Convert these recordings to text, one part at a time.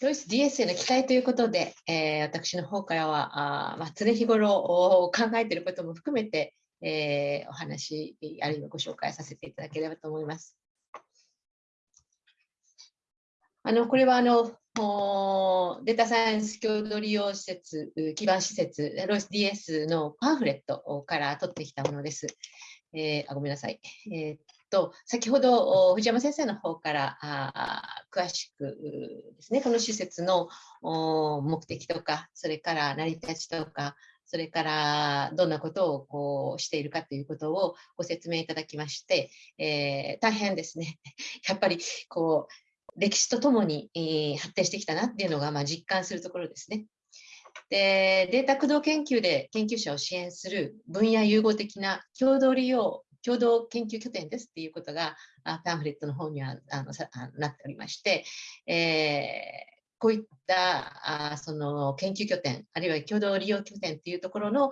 ロイス DS への期待ということで、えー、私の方からはあ、まあ、常日頃考えていることも含めて、えー、お話、あるいはご紹介させていただければと思います。あのこれはあのデータサイエンス共同利用施設、基盤施設、ロイス DS のパンフレットから取ってきたものです。えー、あごめんなさい。えー、と先ほど藤山先生の方からあ詳しくですねこの施設の目的とかそれから成り立ちとかそれからどんなことをこうしているかということをご説明いただきまして、えー、大変ですね やっぱりこう歴史とともに、えー、発展してきたなっていうのが、まあ、実感するところですね。でデータ駆動研究で研究者を支援する分野融合的な共同利用共同研究拠点ですっていうことがパンフレットの方にはあのなっておりまして、えーこういったあその研究拠点、あるいは共同利用拠点というところの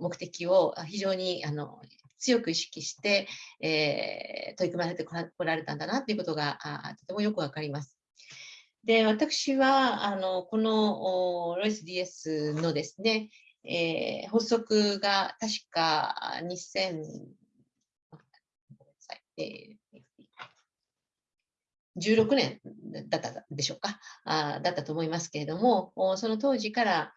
目的を非常にあの強く意識して、えー、取り組まれてこられたんだなということがあとてもよくわかります。で、私はあのこのロイス DS のですね、えー、発足が確か2000え、16年だったでしょうか。あだったと思いますけれどもその当時から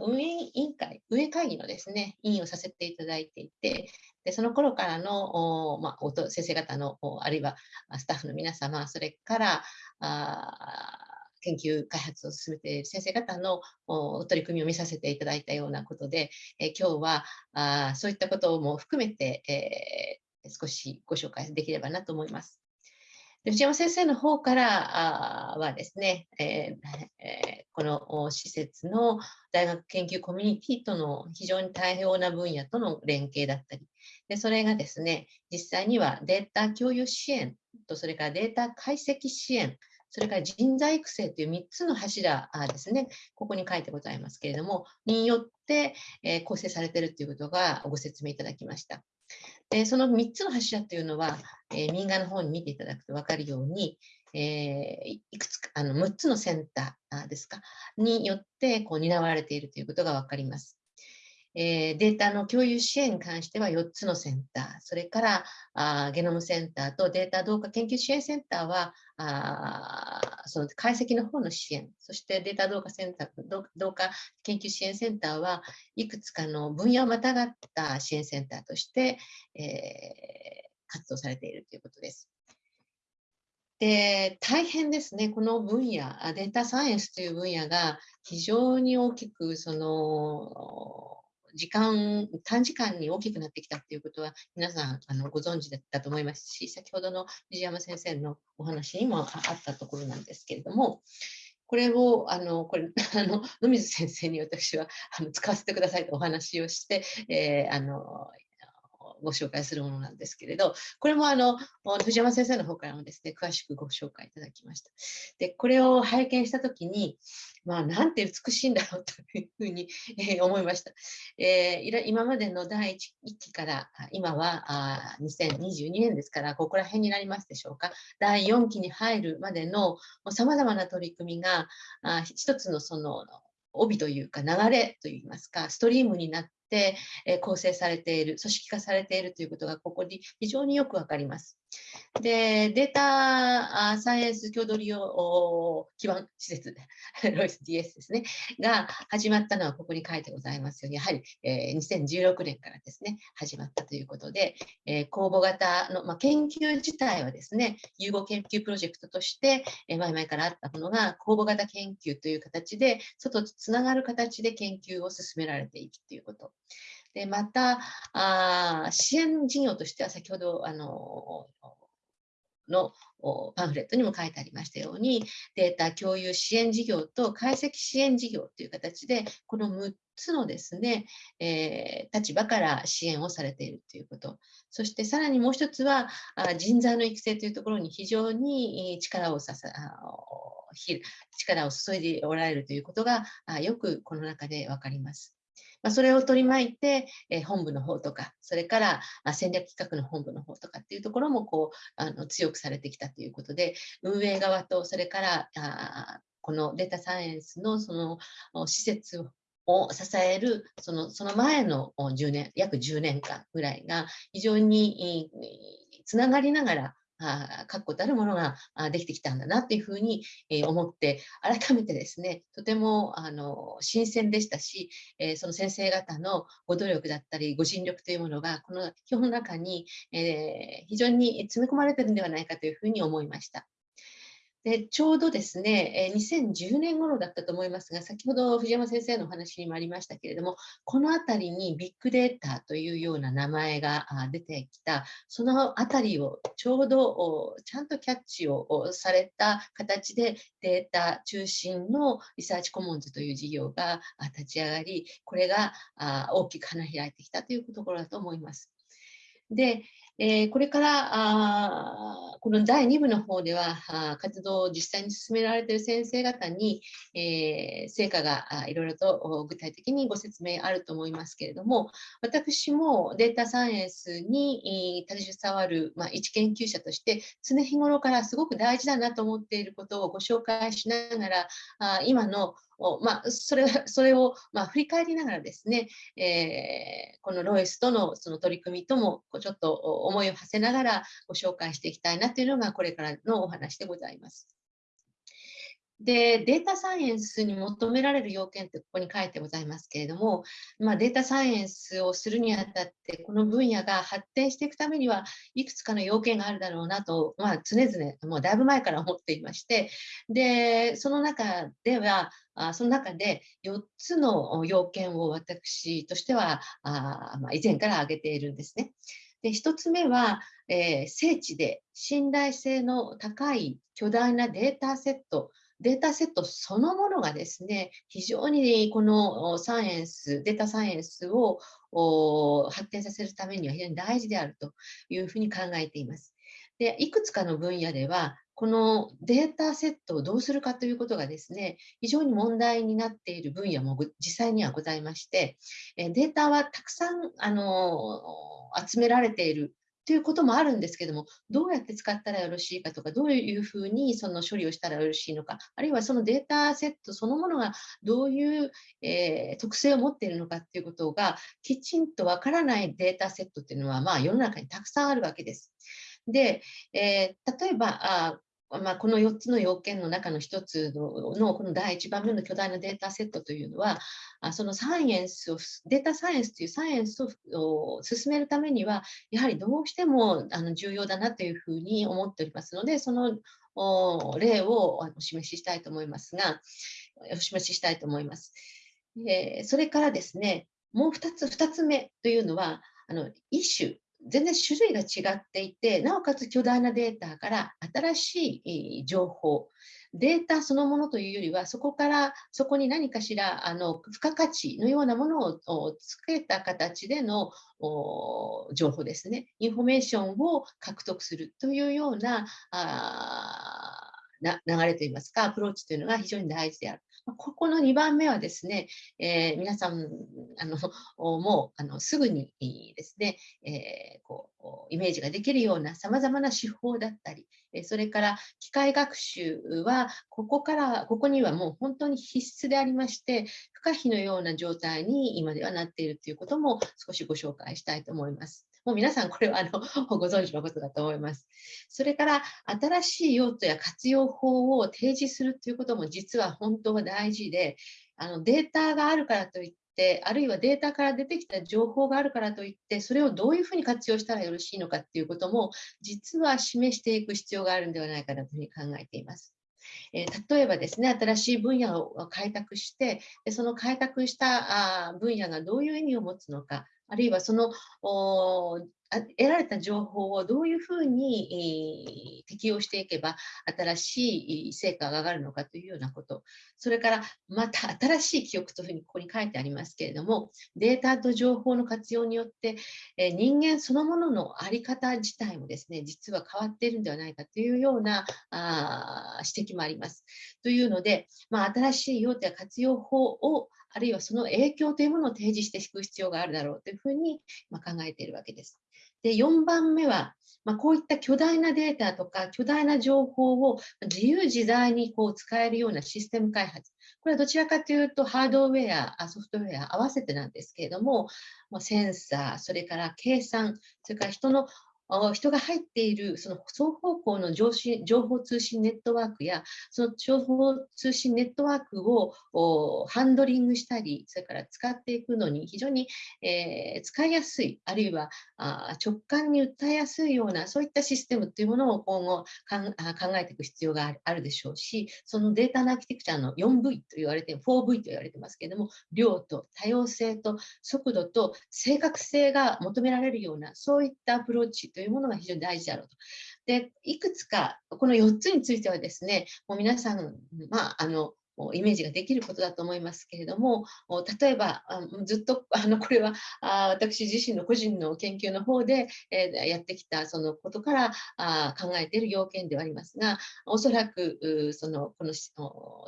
運営委員会、運営会議のですね、委員をさせていただいていて、でその頃からの、まあ、先生方の、あるいはスタッフの皆様、それからあ研究開発を進めている先生方の取り組みを見させていただいたようなことで、え今日はあそういったことも含めて、え少しご紹介できればなと思います。で藤山先生の方からはですね、え、この施設の大学研究コミュニティとの非常に多様な分野との連携だったり、でそれがですね、実際にはデータ共有支援と、それからデータ解析支援、それから人材育成という3つの柱ですね、ここに書いてございますけれども、によって、構成されているということがご説明いただきました。でその3つの柱というのは、えー、右側の方に見ていただくと分かるように、えー、いくつかあの6つのセンターですか？によってこう担われているということが分かります。えー、データの共有支援に関しては4つのセンター、それからあゲノムセンターとデータ同化研究支援センターはあその解析の方の支援、そしてデータ同化センター、同化研究支援センターはいくつかの分野をまたがった支援センターとして、えー、活動されているということです。で大変ですね、この分野、データサイエンスという分野が非常に大きくその時間、短時間に大きくなってきたっていうことは皆さんあのご存知だったと思いますし、先ほどの藤山先生のお話にもあったところなんですけれども、これを、あの、これ、あの、野水先生に私はあの使わせてくださいとお話をして、えー、あの、ご紹介するものなんですけれど、これもあの藤山先生の方からもですね、詳しくご紹介いただきました。で、これを拝見したときに、まあ、なんて美しいんだろうというふうに、えー、思いました。えー、今までの第1期から今はあ2022年ですからここら辺になりますでしょうか第4期に入るまでのさまざまな取り組みがあ一つのその帯というか流れといいますかストリームになっ、え構成されている、組織化されているということがここに非常によくわかります。で、データサイエンス共同利用基盤施設、ロイス DS ですね、が始まったのはここに書いてございますように、やはり、えー、2016年からですね、始まったということで、えー、公募型の、まあ、研究自体はですね、融合研究プロジェクトとして、えー、前々からあったものが、公募型研究という形で、外とつながる形で研究を進められていくということ。でまたあ支援事業としては先ほどあののパンフレットにも書いてありましたようにデータ共有支援事業と解析支援事業という形でこの6つのですね、えー、立場から支援をされているということそしてさらにもう一つは人材の育成というところに非常に力をささ力を注いでおられるということがよくこの中で分かります。まあ、それを取り巻いて、え、本部の方とか、それから戦略企画の本部の方とかっていうところもこうあの強くされてきたということで、運営側とそれからあこのデータサイエンスのその施設を支えるそのその前の10年約10年間ぐらいが非常につながりながら確固たるものができてきたんだなっていうふうに思って改めてですねとてもあの新鮮でしたしその先生方のご努力だったりご尽力というものがこの表の中に非常に詰め込まれてるんではないかというふうに思いました。でちょうどですね、2010年頃だったと思いますが、先ほど藤山先生のお話にもありましたけれども、この辺りにビッグデータというような名前が出てきた、その辺りをちょうどちゃんとキャッチをされた形でデータ中心のリサーチコモンズという事業が立ち上がり、これが大きく花開いてきたというところだと思います。で、え、これからあこの第2部の方では活動を実際に進められている先生方に、えー、成果がいろいろと具体的にご説明あると思いますけれども私もデータサイエンスに携わる、まあ、一研究者として常日頃からすごく大事だなと思っていることをご紹介しながらあ今のまあ、それそれを、まあ、振り返りながらですね、えー、このロイスとのその取り組みともちょっと思いを馳せながらご紹介していきたいなというのがこれからのお話でございます。で、データサイエンスに求められる要件ってここに書いてございますけれども、まあ、データサイエンスをするにあたって、この分野が発展していくためにはいくつかの要件があるだろうなと、まあ、常々、もうだいぶ前から思っていまして、で、その中では、あその中で4つの要件を私としてはあ、ま、以前から挙げているんですね。で1つ目は、えー、精地で信頼性の高い巨大なデータセットデータセットそのものがですね、非常にこのサイエンス、データサイエンスを発展させるためには非常に大事であるというふうに考えています。で、いくつかの分野では、このデータセットをどうするかということがですね、非常に問題になっている分野も実際にはございまして、データはたくさんあの集められているということもあるんですけども、どうやって使ったらよろしいかとか、どういうふうにその処理をしたらよろしいのか、あるいはそのデータセットそのものがどういう、えー、特性を持っているのかっていうことがきちんとわからないデータセットっていうのは、まあ、世の中にたくさんあるわけです。で、えー、例えばあまあ、この4つの要件の中の1つのこの第1番目の巨大なデータセットというのはそのサイエンスをデータサイエンスというサイエンスを進めるためにはやはりどうしてもあの重要だなというふうに思っておりますのでその例をお示ししたいと思いますがお示ししたいと思います。えそれからですねもう2つ ,2 つ目というのはあの一種全然種類が違っていて、なおかつ巨大なデータから新しい情報、データそのものというよりは、そこから、そこに何かしら、あの、付加価値のようなものをつけた形での情報ですね。インフォメーションを獲得するというような、あな流れといいますか、アプローチというのが非常に大事である。ここの2番目はですね、えー、皆さんあの もうあのすぐにですね、えー、こうイメージができるようなさまざまな手法だったり、それから機械学習はここからここにはもう本当に必須でありまして不可避のような状態に今ではなっているということも少しご紹介したいと思います。もう皆さんこれはあのご存知のことだと思います。それから新しい用途や活用法を提示するということも実は本当は大事で、あのデータがあるからといって、あるいはデータから出てきた情報があるからといって、それをどういうふうに活用したらよろしいのかっていうことも、実は示していく必要があるんではないかなというふうに考えています。え例えばですね、新しい分野を開拓して、その開拓した分野がどういう意味を持つのか、あるいはその得られた情報をどういうふうに、えー、適用していけば新しい成果が上がるのかというようなこと、それからまた新しい記憶というふうにここに書いてありますけれども、データと情報の活用によって、えー、人間そのものの在り方自体もですね、実は変わっているんではないかというようなあ指摘もあります。というので、まあ、新しい用途や活用法をあるいはその影響というものを提示していく必要があるだろうというふうに、考えているわけです。で、4番目は、まあ、こういった巨大なデータとか巨大な情報を自由自在にこう使えるようなシステム開発。これはどちらかというとハードウェア、ソフトウェア合わせてなんですけれども、センサー、それから計算、それから人の人が入っているその双方向の情報通信ネットワークや、その情報通信ネットワークをハンドリングしたり、それから使っていくのに非常に、使いやすい、あるいは直感に訴えやすいような、そういったシステムというものを今後考えていく必要があるでしょうし、そのデータのアーキテクチャの 4V と言われて、4V と言われてますけれども、量と多様性と速度と正確性が求められるような、そういったアプローチというものが非常に大事だろうと。で、いくつか、この4つについてはですね、もう皆さん、まあ、あの、イメージができることだと思いますけれども、例えば、ずっとあのこれは私自身の個人の研究の方でやってきたそのことから考えている要件ではありますが、おそらくそのこの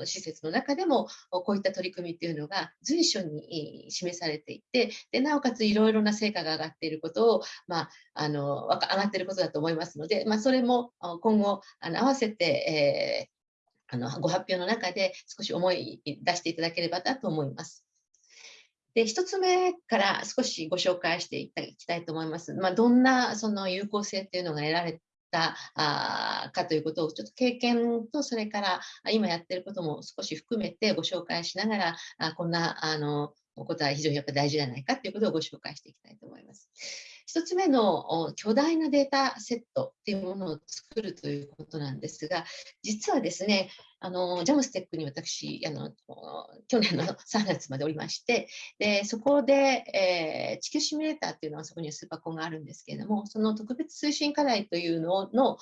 施設の中でもこういった取り組みというのが随所に示されていて、でなおかついろいろな成果が上がっていることを、まあ、あの上がっていることだと思いますので、まあ、それも今後あの合わせて、えーあのご発表の中で少し思い出していただければなと思います。で、1つ目から少しご紹介していきたいと思います。まあ、どんなその有効性っていうのが得られたあかということをちょっと経験とそれから今やってることも少し含めてご紹介しながらあこんなあのことは非常にやっぱ大事じゃないかということをご紹介していきたいと思います。1つ目の巨大なデータセットっていうものを作るということなんですが、実はですね、あのジャムステックに私あの、去年の3月までおりまして、でそこで、えー、地球シミュレーターっていうのはそこにはスーパーコンがあるんですけれども、その特別推進課題というのの、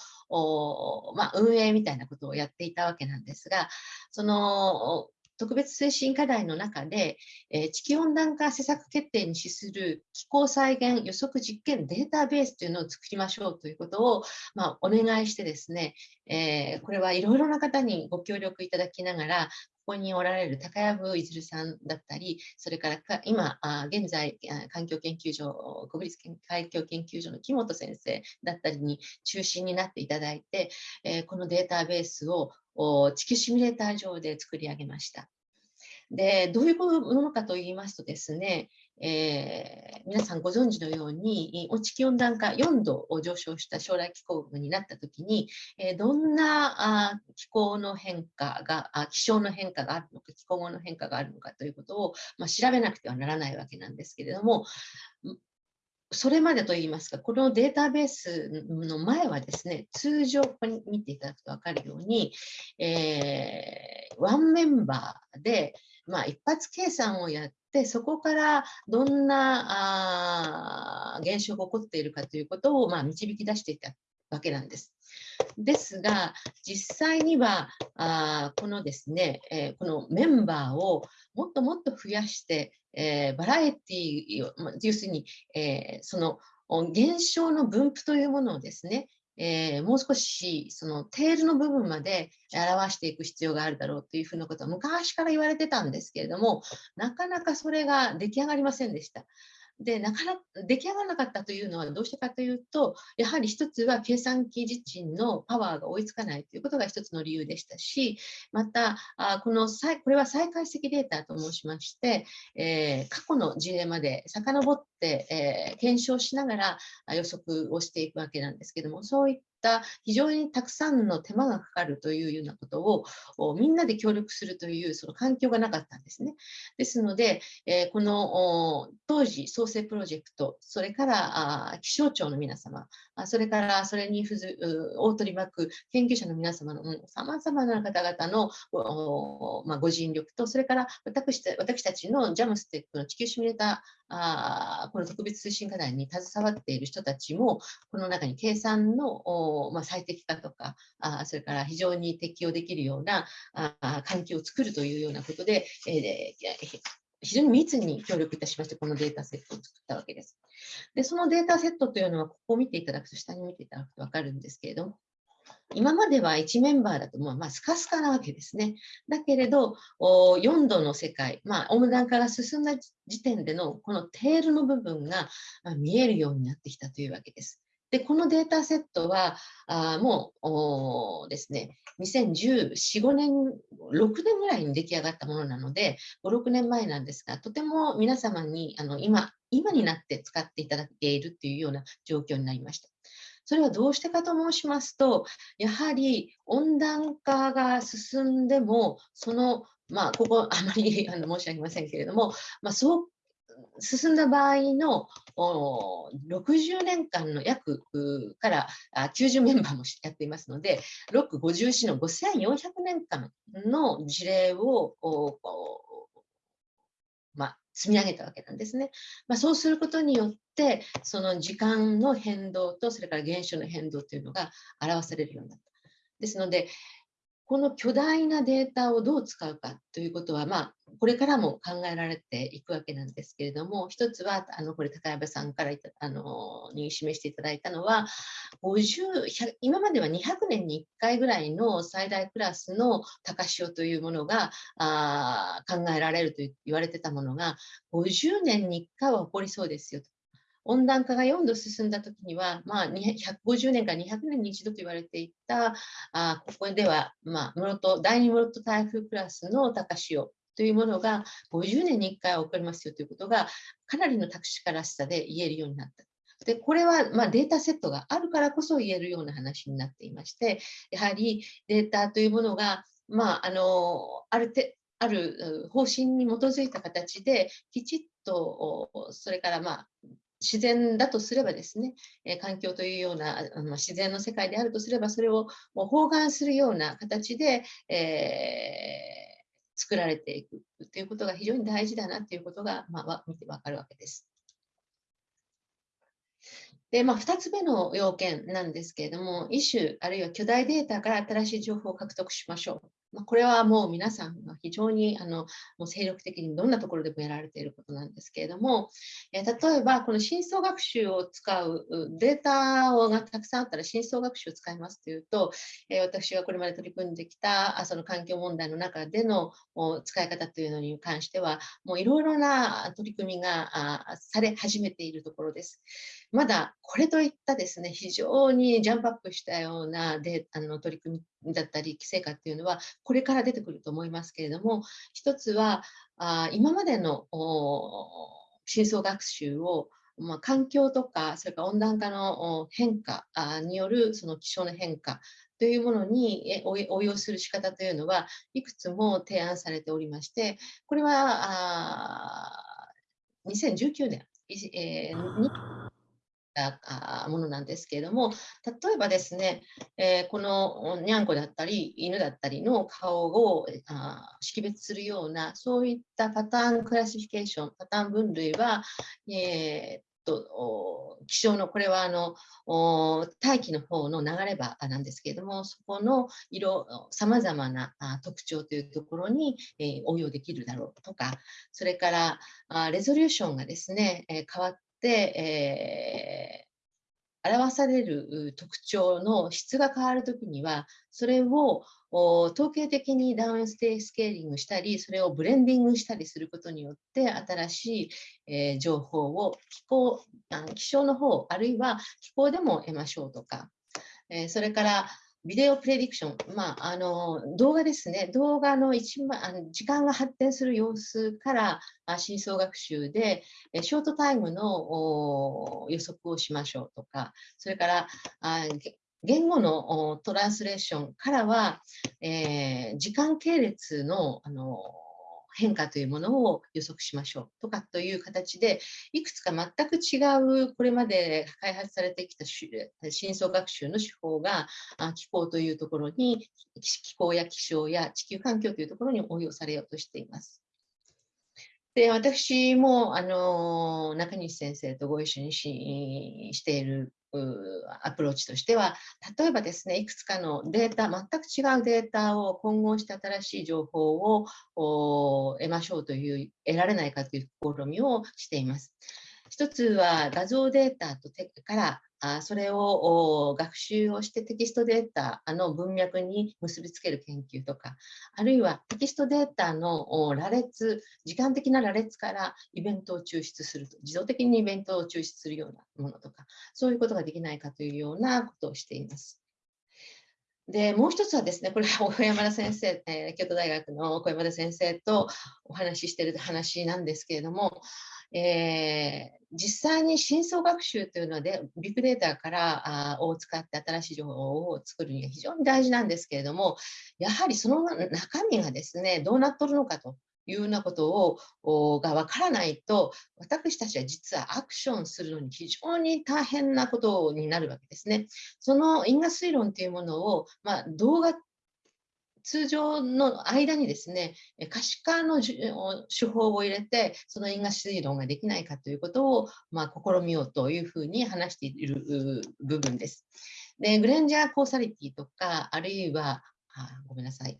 まあ、運営みたいなことをやっていたわけなんですが、その特別推進課題の中で、えー、地球温暖化施策決定に資する気候再現予測実験データベースというのを作りましょうということを、まあ、お願いしてですね、えー、これはいろいろな方にご協力いただきながら、ここにおられる高藪いずるさんだったり、それからか今、あ現在、環境研究所、国立環境研究所の木本先生だったりに中心になっていただいて、えー、このデータベースを地球シミュレーター上で作り上げました。で、どういうものかと言いますとですね、えー、皆さんご存知のように、地球温暖化4度を上昇した将来気候になったときに、えー、どんなあ気候の変化があ、気象の変化があるのか、気候の変化があるのかということを、まあ、調べなくてはならないわけなんですけれども、それまでといいますか、このデータベースの前はですね、通常、ここに見ていただくと分かるように、えー、ワンメンバーで、まあ、一発計算をやって、そこからどんなあ現象が起こっているかということを、まあ、導き出していたわけなんです。ですが、実際にはあこのですね、えー、このメンバーをもっともっと増やして、えー、バラエティを、ま要するに、えー、その現象の分布というものをですね、えー、もう少しそのテールの部分まで表していく必要があるだろうというふうなことは昔から言われてたんですけれども、なかなかそれが出来上がりませんでした。で、なかなか出来上がらなかったというのはどうしてかというと、やはり一つは計算機自身のパワーが追いつかないということが一つの理由でしたし、また、あこのこれは再解析データと申しまして、えー、過去の事例まで遡って、えー、検証しながら予測をしていくわけなんですけども、そういった非常にたくさんの手間がかかるというようなことをみんなで協力するというその環境がなかったんですね。ですので、えこの当時創生プロジェクト、それから気象庁の皆様、それからそれに付随を取り巻く研究者の皆様のさまざまな方々のまあ、ご尽力と、それから私私たちの JAMSTEC の地球シミュレーターあこの特別推進課題に携わっている人たちも、この中に計算のまあ、最適化とかあ、それから非常に適用できるようなあ環境を作るというようなことで、えー、非常に密に協力いたしまして、このデータセットを作ったわけです。で、そのデータセットというのは、ここを見ていただくと、下に見ていただくと分かるんですけれども、今までは1メンバーだともうまあスカスカなわけですね。だけれど、4度の世界、まあ、温暖化が進んだ時点でのこのテールの部分が見えるようになってきたというわけです。で、このデータセットは、あもうですね、2014、5年、6年ぐらいに出来上がったものなので、5、6年前なんですが、とても皆様にあの今、今になって使っていただけているというような状況になりました。それはどうしてかと申しますと、やはり温暖化が進んでも、その、まあ、ここあまり申し上げませんけれども、まあ、そう進んだ場合の60年間の約から90メンバーもやっていますので、6、54の5400年間の事例をまあ、積み上げたわけなんですね。まあ、そうすることによって、その時間の変動と、それから現象の変動というのが表されるようになった。ですので、この巨大なデータをどう使うかということは、まあ、これからも考えられていくわけなんですけれども、一つは、あのこれ、高山さんからあのに示していただいたのは、今までは200年に1回ぐらいの最大クラスの高潮というものがあ考えられると言われてたものが、50年に1回は起こりそうですよと。温暖化が4度進んだときには、まあ、150年から200年に一度と言われていた、あここでは、まあ、室戸第2室戸台風クラスの高潮というものが50年に1回起こりますよということが、かなりの確からしさで言えるようになった。でこれはまデータセットがあるからこそ言えるような話になっていまして、やはりデータというものが、まあ、あのあるてある方針に基づいた形で、きちっと、それからまあ自然だとすればですね、え環境というようなあの自然の世界であるとすれば、それをもう包含するような形で、えー、作られていくということが非常に大事だなということが、まあ、見てわかるわけです。で、まあ、2つ目の要件なんですけれども、イシュあるいは巨大データから新しい情報を獲得しましょう。まあ、これはもう皆さんが非常にあのもう精力的にどんなところでもやられていることなんですけれども、えー、例えばこの深層学習を使うデータがたくさんあったら深層学習を使いますというと、えー、私がこれまで取り組んできたその環境問題の中での使い方というのに関しては、もういろいろな取り組みがされ始めているところです。まだこれといったですね、非常にジャンプアップしたようなデあの取り組みだったり、規制化っていうのは、これから出てくると思いますけれども、一つは、あ今までの深層学習をまあ、環境とか、それから温暖化の変化によるその気象の変化というものに応用する仕方というのは、いくつも提案されておりまして、これは2019年、え、たものなんですけれども、例えばですね、えー、このにゃんこだったり、犬だったりの顔をあ識別するような、そういったパターンクラシフィケーション、パターン分類は、えーと気象のこれはあの大気の方の流れ場なんですけれどもそこの色さまざまな特徴というところに、え、応用できるだろうとかそれからあレゾリューションがですね、え、変わっ、えー、表される特徴の質が変わるときには、それを統計的にダウンステイスケーリングしたり、それをブレンディングしたりすることによって、新しい、えー、情報を気候あの気象の方、あるいは気候でも得ましょうとか、えー、それからビデオプレディクション、まあ、あの動画ですね、動画の一番あの時間が発展する様子から真相学習で、ショートタイムの予測をしましょうとか、それからあ言語のトランスレーションからは、えー、時間系列のあの変化というものを予測しましょうとかという形で、いくつか全く違う、これまで開発されてきた深層学習の手法が気候というところに、気候や気象や地球環境というところに応用されようとしています。で私もあの中西先生とご一緒にししているアプローチとしては、例えばですね、いくつかのデータ、全く違うデータを混合して新しい情報を得ましょうという、得られないかという試みをしています。一つは画像データとからそれを学習をしてテキストデータの文脈に結びつける研究とか、あるいはテキストデータの羅列、時間的な羅列からイベントを抽出すると、自動的にイベントを抽出するようなものとか、そういうことができないかというようなことをしています。で、もう一つはですね、これは 小山田先生、えー、京都大学の小山田先生とお話ししている話なんですけれども、えー、実際に深層学習というので、ビッグデータからあを使って新しい情報を作るには非常に大事なんですけれども、やはりその中身がですね、どうなっとるのかと。いうようなことをがわからないと、私たちは実はアクションするのに非常に大変なことになるわけですね。その因果推論というものを、まあ、動画通常の間にですね、可視化の手法を入れて、その因果推論ができないかということを、まあ、試みようというふうに話している部分です。で、グレンジャーコーサリティとか、あるいは、あごめんなさい、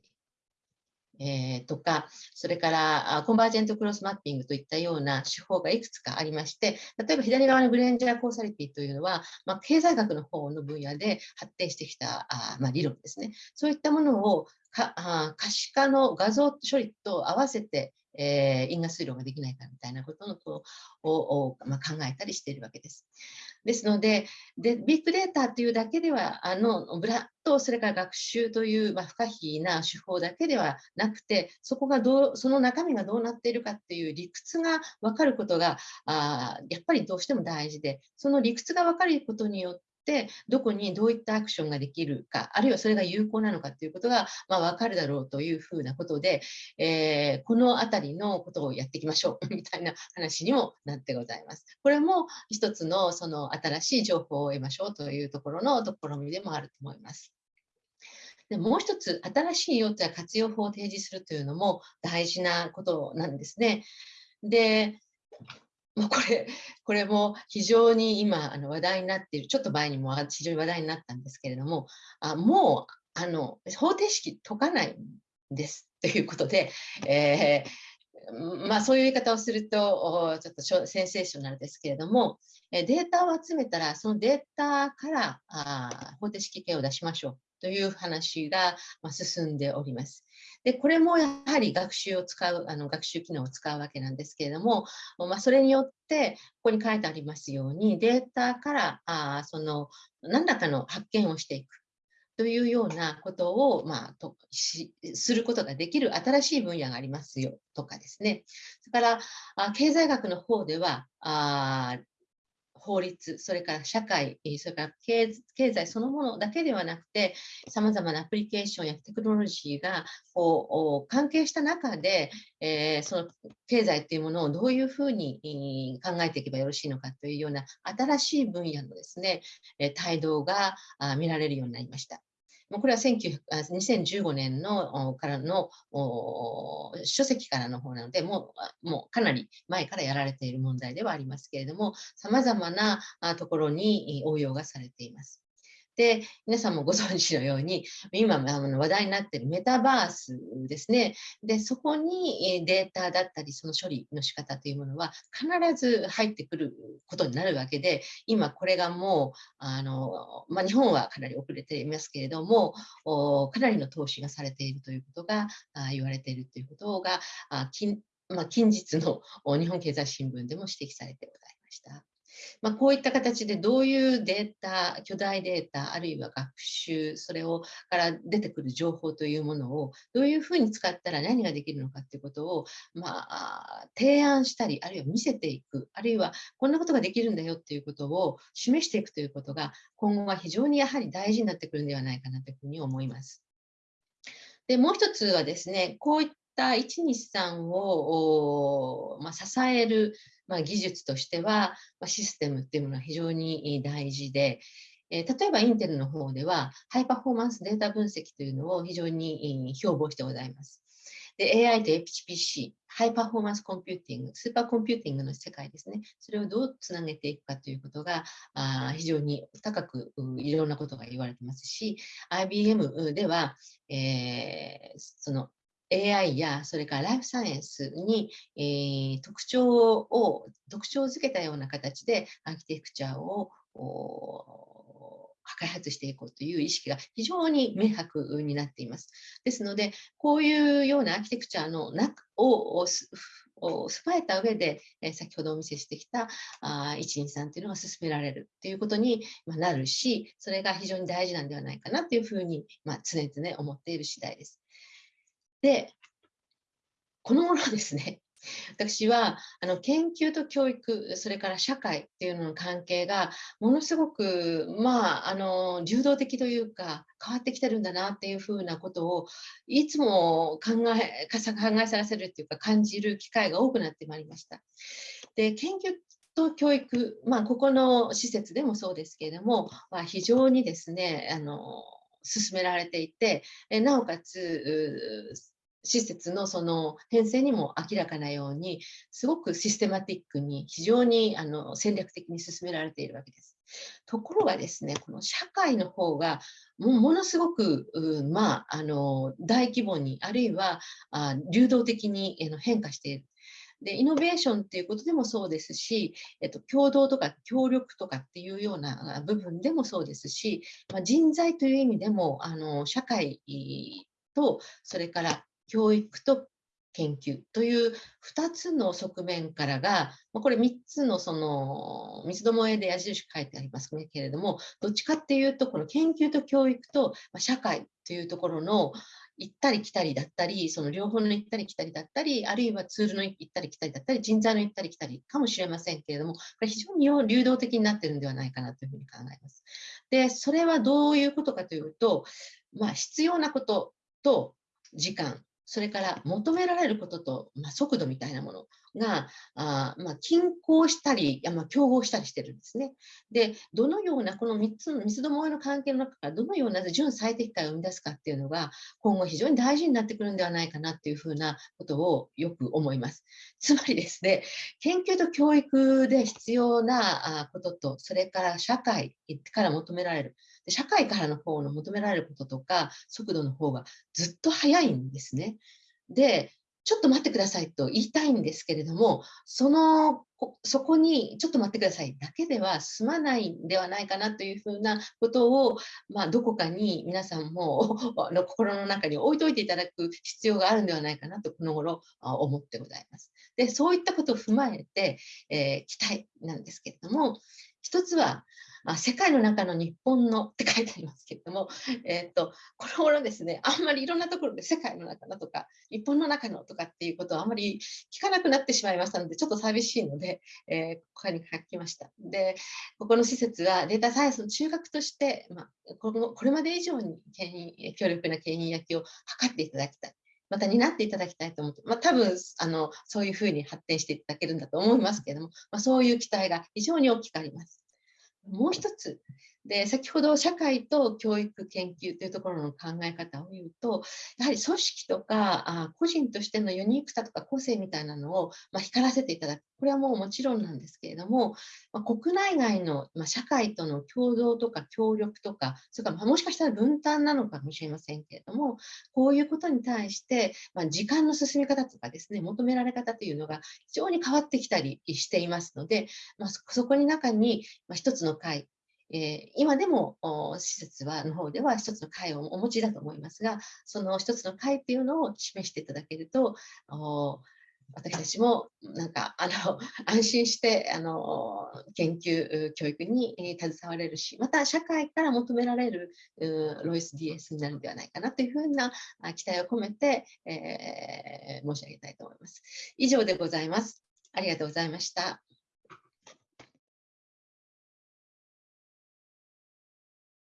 えー、とか、それからコンバージェントクロスマッピングといったような手法がいくつかありまして、例えば左側のグレンジャーコーサリティというのは、まあ、経済学の方の分野で発展してきたあ、まあ、理論ですね。そういったものをかあ可視化の画像処理と合わせて、えー、因果推論ができないかみたいなことのこうを、まあ、考えたりしているわけです。ですので、でビッグデータというだけでは、あのブラッド、それから学習という、まあ、不可避な手法だけではなくて、そこがどう、その中身がどうなっているかっていう理屈が分かることが、あやっぱりどうしても大事で、その理屈が分かることによって、どこにどういったアクションができるか、あるいはそれが有効なのかということが、まあ、分かるだろうというふうなことで、えー、このあたりのことをやっていきましょう みたいな話にもなってございます。これも一つのその新しい情報を得ましょうというところの試みでもあると思います。でもう一つ、新しい用途や活用法を提示するというのも大事なことなんですね。で、もうこれ、これも非常に今あの話題になっている、ちょっと前にも非常に話題になったんですけれども、あもうあの方程式解かないんですということで、えー、まあ、そういう言い方をすると、ちょっとセンセーショナルですけれども、データを集めたら、そのデータからあ方程式系を出しましょうという話が進んでおります。で、これもやはり学習を使う、あの学習機能を使うわけなんですけれども、まあ、それによって、ここに書いてありますように、データからあその何らかの発見をしていく。というようなことを、まあ、としすることができる新しい分野がありますよとかですね。それからあ経済学の方ではあ法律、それから社会、それから経済そのものだけではなくて、さまざまなアプリケーションやテクノロジーがこう関係した中で、えー、その経済というものをどういうふうに考えていけばよろしいのかというような新しい分野のですね、帯同が見られるようになりました。これは2015年のからの書籍からの方なので、もうもうかなり前からやられている問題ではありますけれども、さまざまなところに応用がされています。で、皆さんもご存知のように、今話題になっているメタバースですね。で、そこにデータだったり、その処理の仕方というものは必ず入ってくることになるわけで、今これがもう、あの、まあ、日本はかなり遅れていますけれども、かなりの投資がされているということが言われているということが、近まあ、近日の日本経済新聞でも指摘されてございました。まあ、こういった形でどういうデータ、巨大データ、あるいは学習、それをから出てくる情報というものをどういうふうに使ったら何ができるのかということを、まあ、提案したり、あるいは見せていく、あるいはこんなことができるんだよっていうことを示していくということが今後は非常にやはり大事になってくるんではないかなというふうに思います。でもう一つはですね、こういった123を、まあ、支えるまあ、技術としては、まあ、システムっていうものは非常に大事で、えー、例えばインテルの方では、ハイパフォーマンスデータ分析というのを非常に標榜してございます。で、AI と HPC、ハイパフォーマンスコンピューティング、スーパーコンピューティングの世界ですね。それをどうつなげていくかということがあ非常に高くいろんなことが言われてますし、IBM では、えー、その AI やそれからライフサイエンスに、えー、特徴を特徴づけたような形でアーキテクチャを開発していこうという意識が非常に明白になっています。ですので、こういうようなアーキテクチャの中をを備えた上で、え先ほどお見せしてきたあ123というのが進められるということになるし、それが非常に大事なんではないかなというふうに、まあ、常々思っている次第です。で、この頃ですね、私はあの研究と教育、それから社会っていうのの関係がものすごく、まあ、あの流動的というか変わってきてるんだなっていうふうなことをいつも考え考えさせるっていうか感じる機会が多くなってまいりました。で研究と教育、まあ、ここの施設でもそうですけれども、まあ、非常にですねあの進められていてえなおかつ施設のその編成にも明らかなようにすごくシステマティックに非常にあの戦略的に進められているわけです。ところがですねこの社会の方がもものすごく、まあ、あの大規模にあるいはあ流動的に変化している。でイノベーションっていうことでもそうですし、えっと、共同とか協力とかっていうような部分でもそうですし、まあ、人材という意味でもあの社会とそれから教育と研究という2つの側面からが、これ3つのその三つどもえで矢印書いてありますけれども、どっちかっていうと、この研究と教育と社会というところの行ったり来たりだったり、その両方の行ったり来たりだったり、あるいはツールの行ったり来たりだったり、人材の行ったり来たりかもしれませんけれども、これ非常に流動的になっているんではないかなというふうに考えます。で、それはどういうことかというと、まあ、必要なことと時間、それから求められることと、まあ、速度みたいなものが、あまあ、均衡したり、まあ、競合したりしてるんですね。で、どのような、この3つの三つどもえの関係の中からどのような純最適解を生み出すかっていうのが、今後非常に大事になってくるんではないかなっていうふうなことをよく思います。つまりですね、研究と教育で必要なことと、それから社会から求められる、社会からの方の求められることとか速度の方がずっと速いんですね。で、ちょっと待ってくださいと言いたいんですけれども、その、そこにちょっと待ってくださいだけでは済まないんではないかなというふうなことを、まあ、どこかに皆さんもの心の中に置いといていただく必要があるんではないかなとこの頃思ってございます。で、そういったことを踏まえて、えー、期待なんですけれども、一つは、まあ、世界の中の日本のって書いてありますけれども、えー、っと、この頃ですね、あんまりいろんなところで世界の中のとか、日本の中のとかっていうことをあんまり聞かなくなってしまいましたので、ちょっと寂しいので、えー、ここに書きました。で、ここの施設はデータサイエンスの中学として、まあ、このこれまで以上に強力な牽引焼きを図っていただきたい。また担っていただきたいと思って、まあ、多分あのそういうふうに発展していただけるんだと思いますけれども、まあ、そういう期待が非常に大きくあります。もう一つで先ほど社会と教育研究というところの考え方を言うとやはり組織とかあ個人としてのユニークさとか個性みたいなのを、まあ、光らせていただく。これはもうもちろんなんですけれども、まあ、国内外の、まあ、社会との共同とか協力とかそれから、ま、もしかしたら分担なのかもしれませんけれどもこういうことに対して、まあ、時間の進み方とかですね求められ方というのが非常に変わってきたりしていますので、まあ、そこに中に、まあ、一つの会えー、今でも施設はの方では一つの会をお持ちだと思いますが、その一つの会っていうのを示していただけると、私たちもなんかあの 安心してあの研究教育に携われるしまた社会から求められるロイス DS になるんではないかなというふうな期待を込めて、えー、申し上げたいと思います。以上でございます。ありがとうございました。